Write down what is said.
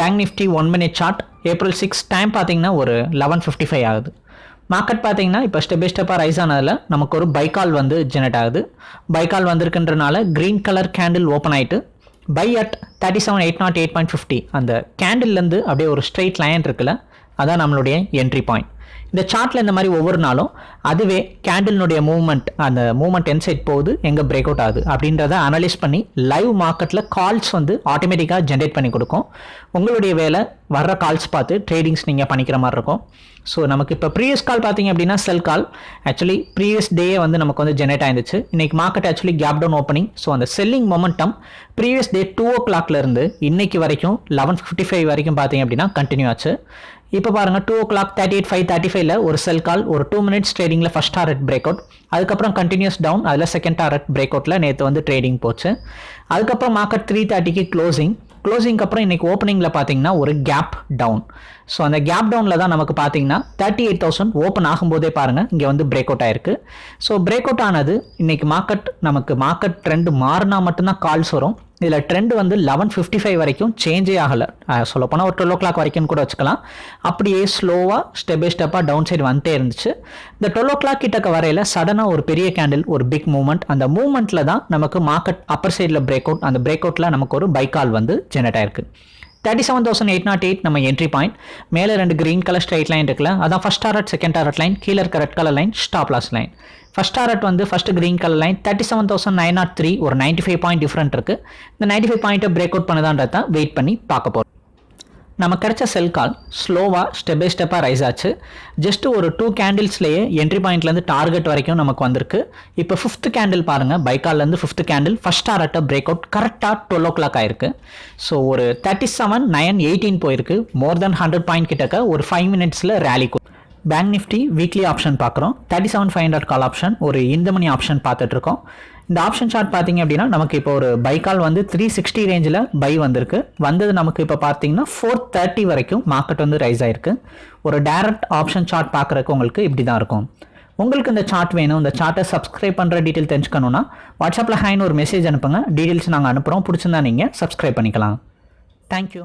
Bank nifty one minute chart April six time பார்த்தீங்கன்னா ஒரு eleven fifty five ஆகுது. Market பார்த்தீங்கன்னா இப்போ ஸ்டெப் பை ஸ்டெப்பாக ரைஸ் ஆனதில் நமக்கு ஒரு பைக்கால் வந்து ஜெனரேட் ஆகுது. பைக்கால் வந்திருக்குன்றனால க்ரீன் கலர் கேண்டில் ஓப்பன் ஆகிட்டு buy at thirty seven eight naught eight point fifty அந்த கேண்டில்லேருந்து அப்படியே ஒரு ஸ்ட்ரெயிட் லைன் இருக்குல்ல அதான் நம்மளுடைய என்ட்ரி பாயிண்ட் இந்த சார்ட்டில் இந்த மாதிரி ஒவ்வொரு நாளும் அதுவே கேண்டில்னுடைய மூவ்மெண்ட் அந்த மூவ்மெண்ட் என் சைட் போகுது எங்கே பிரேக் அவுட் ஆகுது அப்படின்றத அனலைஸ் பண்ணி லைவ் மார்க்கெட்டில் கால்ஸ் வந்து ஆட்டோமேட்டிக்காக ஜென்ரேட் பண்ணி கொடுக்கும். உங்களுடைய வேலை வர்ற கால்ஸ் பார்த்து ட்ரேடிங்ஸ் நீங்கள் பண்ணிக்கிற மாதிரி இருக்கும். ஸோ நமக்கு இப்போ ப்ரீவியஸ் கால் பார்த்தீங்க அப்படின்னா செல் கால் ஆக்சுவலி ப்ரீவியஸ் டேயே வந்து நமக்கு வந்து ஜென்ரேட் ஆயிருந்துச்சு. இன்னைக்கு market actually gap down opening so அந்த selling momentum previous day two ஓ கிளாக்லேருந்து இருந்து இன்னைக்கு வரைக்கும் லெவன் ஃபிஃப்டி ஃபைவ் வரைக்கும் பார்த்தீங்க அப்படின்னா கண்டினியூ ஆச்சு. இப்போ பாருங்கள் டூ ஓ clock thirty eight five thirty ஃபைவ்ல ஒரு செல் கால் ஒரு two minutes ட்ரேடிங்கில் first target break out அதுக்கப்புறம் கண்டினியூஸ் டவுன் அதில் செகண்ட் டாரட் பிரேக் அவுட்டில் நேற்று வந்து ட்ரேடிங் போச்சு. அதுக்கப்புறம் மார்க்கெட் த்ரீ தேர்ட்டிக்கு க்ளோசிங் க்ளோசிங்க்கு அப்புறம் இன்னைக்கு ஓப்பனிங்கில் பார்த்தீங்கன்னா ஒரு கேப் டவுன் ஸோ அந்த கேப் டவுனில் தான் நமக்கு பார்த்தீங்கன்னா தேர்ட்டி எயிட் தௌசண்ட் ஓப்பன் ஆகும்போதே பாருங்கள் இங்கே வந்து பிரேக் அவுட் ஆயிருக்கு. ஸோ பிரேக் அவுட் ஆனது இன்னைக்கு மார்க்கெட் நமக்கு மார்க்கெட் ட்ரெண்ட் மாறினா மட்டும்தான் கால்ஸ் வரும். இதில் ட்ரெண்ட் வந்து லெவன் ஃபிஃப்டி ஃபைவ் வரைக்கும் சேஞ்சே ஆகலை. சொல்லப்போனால் ஒரு டுவெல் ஓ கிளாக் வரைக்கும் கூட வச்சுக்கலாம். அப்படியே ஸ்லோவாக ஸ்டெப் பை ஸ்டெப்பாக டவுன் சைடு வந்துட்டே இருந்துச்சு. இந்த டுவெல் ஓ கிளாக் கிட்டக்க வரையில் சடனாக ஒரு பெரிய கேண்டில் ஒரு பிக் மூவ்மெண்ட் அந்த மூவ்மெண்ட்டில் தான் நமக்கு மார்க்கெட் அப்பர் சைடில் பிரேக் அவுட் அந்த பிரேக் அவுட்டில் நமக்கு ஒரு பைக்கால் வந்து ஜெனரேட் ஆயிருக்கு. Thirty seven thousand eight naught eight நம்ம என்ட்ரி பாயிண்ட் மேலே ரெண்டு கிரீன் கலர் ஸ்ட்ரைட் லைன் இருக்குல்ல அதான் first target second target line கீழே இருக்க red colour line stop loss line first target வந்து first green colour line thirty seven thousand nine naught three ஒரு ninety five point different இருக்குது இந்த ninety five பாயிண்ட்டை break out பண்ணதான்றதான் wait பண்ணி பார்க்க போகிறோம் நம்ம கிடைச்ச செல் கால் ஸ்லோவாக ஸ்டெப் பை ஸ்டெப்பாக ரைஸ் ஆச்சு. ஜஸ்ட் ஒரு டூ கேண்டில்ஸ்லேயே என்ட்ரி பாயிண்ட்லேருந்து டார்கெட் வரைக்கும் நமக்கு வந்திருக்கு. இப்போ ஃபிஃப்த் கேண்டில் பாருங்கள் பைக்கால்லேருந்து ஃபிஃப்த் கேண்டில் ஃபஸ்ட் ஆர்ட்ட பிரேக் அவுட் கரெக்டாக டுவெல் ஓ கிளாக் ஆயிருக்கு. ஸோ ஒரு தேர்ட்டி செவன் நைன் எயிட்டீன் போயிருக்கு. மோர் தென் ஹண்ட்ரட் பாயிண்ட் கிட்டக்க ஒரு ஃபைவ் மினிட்ஸில் rally bank Nifty weekly option பார்க்குறோம் thirty seven five hundred call option ஒரு இந்த மணி ஆப்ஷன் பார்த்துட்ருக்கோம் இந்த ஆப்ஷன் சார்ட் பார்த்தீங்க அப்படின்னா நமக்கு இப்போ ஒரு பைக்கால் வந்து த்ரீ சிக்ஸ்டி ரேஞ்சில் பை வந்திருக்கு. வந்தது நமக்கு இப்போ பார்த்தீங்கன்னா ஃபோர் தேர்ட்டி வரைக்கும் மார்க்கெட் வந்து ரைஸ் ஆயிருக்கு. ஒரு டேரக்ட் ஆப்ஷன் சார்ட் பார்க்குறக்கு உங்களுக்கு இப்படி தான் இருக்கும். உங்களுக்கு இந்த சார்ட் வேணும். இந்த சார்ட்டை சப்ஸ்கிரைப் பண்ணுற டீட்டெயில் தெரிஞ்சுக்கணுன்னா வாட்ஸ்அப்பில் ஹேன்னு ஒரு மெசேஜ் அனுப்புங்க. டீட்டெயில்ஸ் நாங்கள் அனுப்புகிறோம் பிடிச்சிருந்தா நீங்கள் சப்ஸ்கிரைப் பண்ணிக்கலாம். தேங்க்யூ